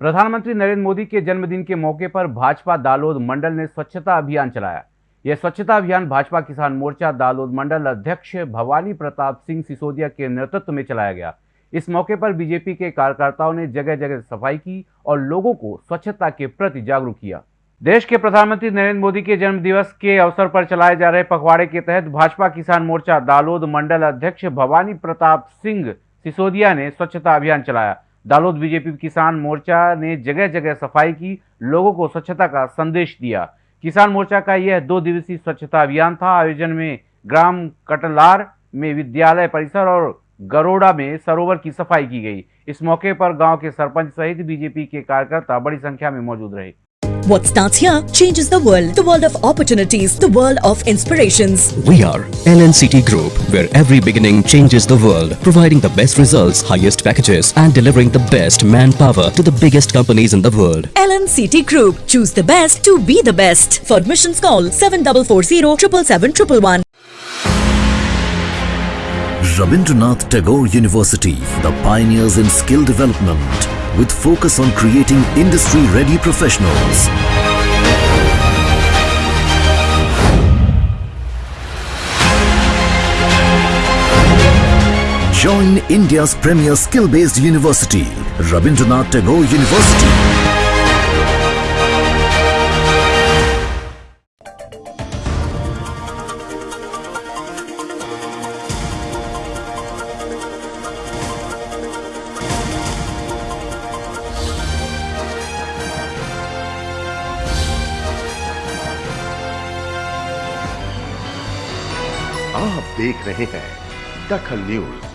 प्रधानमंत्री नरेंद्र मोदी के जन्मदिन के मौके पर भाजपा दालोद मंडल ने स्वच्छता अभियान चलाया। यह स्वच्छता अभियान भाजपा किसान मोर्चा दालोद मंडल अध्यक्ष भवानी प्रताप सिंह सिसोदिया के नेतृत्व में चलाया गया। इस मौके पर बीजेपी के कार्यकर्ताओं ने जगह जगह सफ़ाई की और लोगों को स्वच्छता के प्रति जागरूक किया। देश के प्रधानमंत्री नरेंद्र मोदी के जन्म दिवस के अवसर पर चलाए जा रहे पखवाड़े के तहत भाजपा किसान मोर्चा दालोद मंडल अध्यक्ष भवानी प्रताप सिंह सिसोदिया ने स्वच्छता अभियान चलाया। दालोद बीजेपी किसान मोर्चा ने जगह जगह सफ़ाई की, लोगों को स्वच्छता का संदेश दिया। किसान मोर्चा का यह दो दिवसीय स्वच्छता अभियान था। आयोजन में ग्राम कटलार में विद्यालय परिसर और गरोड़ा में सरोवर की सफ़ाई की गई। इस मौके पर गाँव के सरपंच सहित बीजेपी के कार्यकर्ता बड़ी संख्या में मौजूद रहे। What starts here changes the world. The world of opportunities. The world of inspirations. We are LNCT Group, where every beginning changes the world, providing the best results, highest packages, and delivering the best manpower to the biggest companies in the world. LNCT Group. Choose the best to be the best. For admissions call 7440 777 Rabindranath Tagore University, the pioneers in skill development, with focus on creating industry-ready professionals. Join India's premier skill-based university, Rabindranath Tagore University. आप देख रहे हैं दखल news.